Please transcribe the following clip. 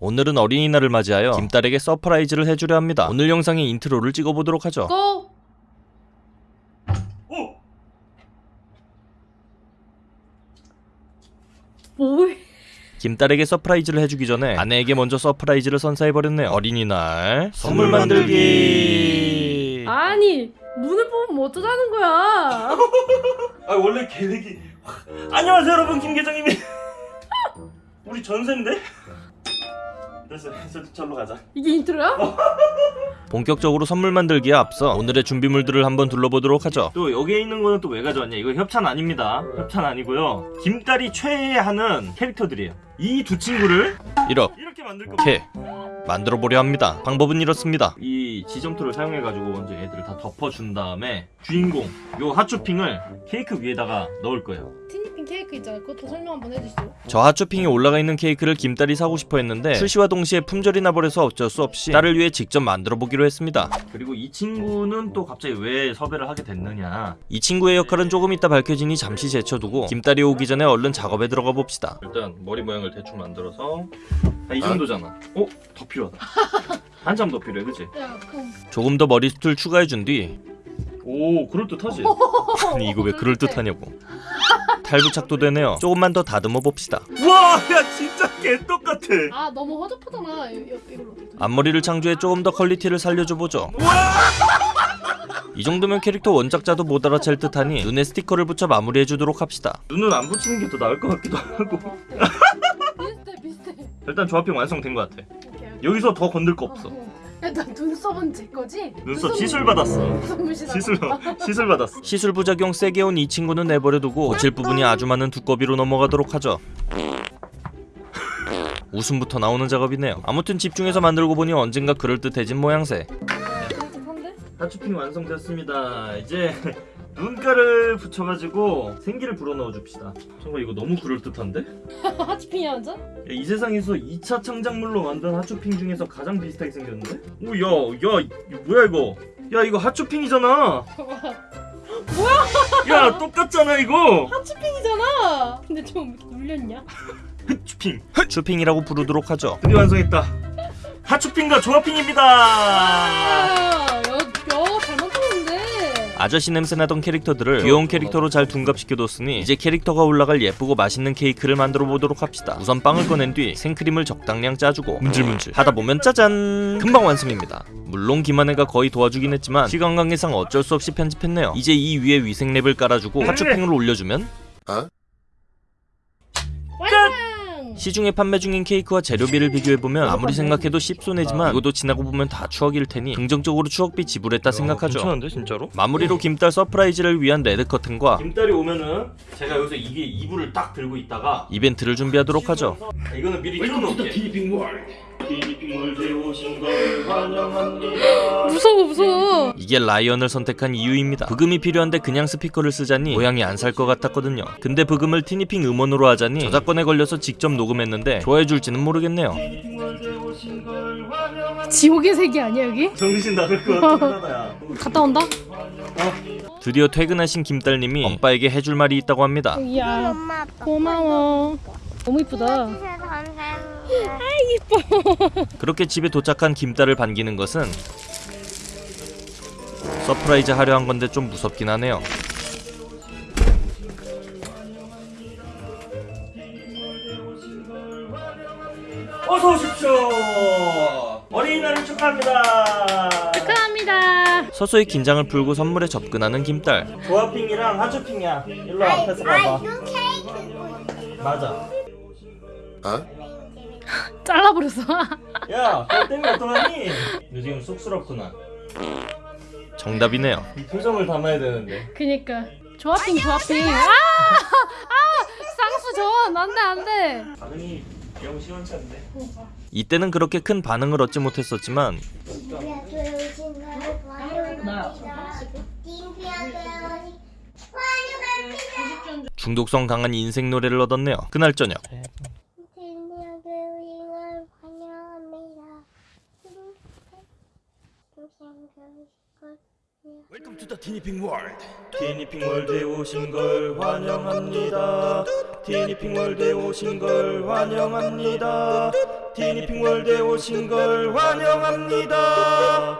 오늘은 어린이날을 맞이하여 김딸에게 surprise를 해주려 합니다. 오늘 영상의 intro를 찍어보도록 하죠. Go! 뭐해? 김딸에게 surprise를 해주기 전에 아내에게 먼저 surprise를 선사해버렸네요. 어린이날 선물 만들기. 아니 문을 뽑으면 어쩌자는 거야? 아 원래 계획이 안녕하세요 여러분 김계정입니다 우리 전세인데? 됐어 됐어 절로 가자. 이게 인트로야? 본격적으로 선물 만들기에 앞서 오늘의 준비물들을 한번 둘러보도록 하죠. 또 여기에 있는 거는 또 왜 가져왔냐? 이거 협찬 아닙니다. 협찬 아니고요. 김딸이 최애하는 캐릭터들이에요. 이 두 친구를 이렇게 이렇게 만들 겁니다. 만들어 보려 합니다. 방법은 이렇습니다. 이 지점토를 사용해 가지고 먼저 얘들을 다 덮어준 다음에 주인공 요 핫쇼핑을 케이크 위에다가 넣을 거예요 케이크 있잖아. 그것도 설명 한번 해주시죠. 저 핫쇼핑에 올라가 있는 케이크를 김딸이 사고 싶어 했는데 출시와 동시에 품절이 나버려서 어쩔 수 없이 딸을 위해 직접 만들어 보기로 했습니다. 그리고 이 친구는 또 갑자기 왜 섭외를 하게 됐느냐 이 친구의 역할은 조금 이따 밝혀지니 잠시 제쳐두고 김딸이 오기 전에 얼른 작업에 들어가 봅시다. 일단 머리 모양을 대충 만들어서 아, 이 정도잖아 어? 더 필요하다 한참 더 필요해 그치? 야 그럼 조금 더 머리숱을 추가해준 뒤 오 그럴듯하지? 아니 이거 왜 그럴듯하냐고 탈부착도 되네요. 조금만 더 다듬어 봅시다. 와 야 진짜 개똑같아 아 너무 허접하잖아. 이, 이걸로. 앞머리를 창조해 조금 더 quality를 살려줘 보죠. 이 정도면 캐릭터 원작자도 못 알아챌 듯하니 눈에 스티커를 붙여 마무리해주도록 합시다. 눈은 안 붙이는 게 더 나을 것 같기도 하고 비슷해 비슷해. 일단 조합형 완성된 것 같아 오케이. 여기서 더 건들 거 없어 일단 눈썹은 제 거지? 눈썹 시술 받았어 시술 시술 받았어 시술 부작용 세게 온 이 친구는 내버려두고 고칠 부분이 아주 많은 두꺼비로 넘어가도록 하죠. 웃음부터 나오는 작업이네요. 아무튼 집중해서 만들고 보니 언젠가 그럴듯해진 모양새. 그럴듯한데? 하추핑 완성됐습니다 이제 눈가를 붙여가지고 생기를 불어넣어 줍시다 정말 이거 너무 그럴듯한데? 하치핑이 완전? 야, 이 세상에서 2차 창작물로 만든 하츄핑 중에서 가장 비슷하게 생겼는데? 오, 야, 야, 이거 뭐야 이거? 야, 이거 하츄핑이잖아. 뭐야? 야, 똑같잖아 이거. 하츄핑이잖아. 근데 좀 물렸냐? 하츄핑. 쇼핑이라고 부르도록 하죠. 드디어 완성했다. 하츄핑과 조합핑입니다. 아저씨 냄새 나던 캐릭터들을 귀여운 캐릭터로 잘 둔갑시켜뒀으니 이제 캐릭터가 올라갈 예쁘고 맛있는 케이크를 만들어 보도록 합시다. 우선 빵을 꺼낸 뒤 생크림을 적당량 짜주고 문질문질 하다 보면 짜잔 금방 완성입니다. 물론 김한혜가 거의 도와주긴 했지만 시간 관계상 어쩔 수 없이 편집했네요. 이제 이 위에 위생 랩을 깔아주고 하츄핑을 올려주면 완성. 시중에 판매 중인 케이크와 재료비를 비교해보면 아무리 생각해도 씹손해지만 이것도 지나고 보면 다 추억일 테니 긍정적으로 추억비 지불했다 생각하죠. 괜찮은데 진짜로? 마무리로 김딸 surprise를 위한 red 커튼과 김딸이 오면은 제가 여기서 이게 이불을 딱 들고 있다가 이벤트를 준비하도록 하죠. 아, 이거는 미리 환영합니다. 무서워 무서워. 이게 라이언을 선택한 이유입니다. 브금이 필요한데 그냥 스피커를 쓰자니 모양이 안 살 것 같았거든요. 근데 브금을 티니핑 음원으로 하자니 저작권에 걸려서 직접 녹음 했는데 좋아해줄지는 모르겠네요. 지옥의 세계 아니야 여기? 정신 나갈 것 같다야. 갔다 온다? 드디어 퇴근하신 김딸님이 엄빠에게 해줄 말이 있다고 합니다. 엄마 아빠 고마워. 너무 이쁘다. 진짜 감사합니다. 그렇게 집에 도착한 김딸을 반기는 것은 surprise 하려 한 건데 좀 무섭긴 하네요. 어서 오십시오. 어린이날을 축하합니다. 축하합니다. 서서히 긴장을 풀고 선물에 접근하는 김딸. 조합핑이랑 하츄핑이야. 일로 앞에서 봐봐. 맞아. 잘라버렸어. 야, 너 때문에 어떡하니? 너 지금 쑥스럽구나. 정답이네요. 이 표정을 담아야 되는데. 그니까 조합핑 조합핑. 아! 아! 쌍수 전 안돼 안돼. 반응 시원치 않네. 이때는 그렇게 큰 반응을 얻지 못했었지만. 중독성 강한 인생 노래를 얻었네요. 그날 저녁 딘피아에 오신 걸 환영합니다. To the 티니핑 월드. 티니핑 월드에 오신 걸 환영합니다. 티니핑 월드에 오신 걸 환영합니다. 티니핑 월드에 오신 걸 환영합니다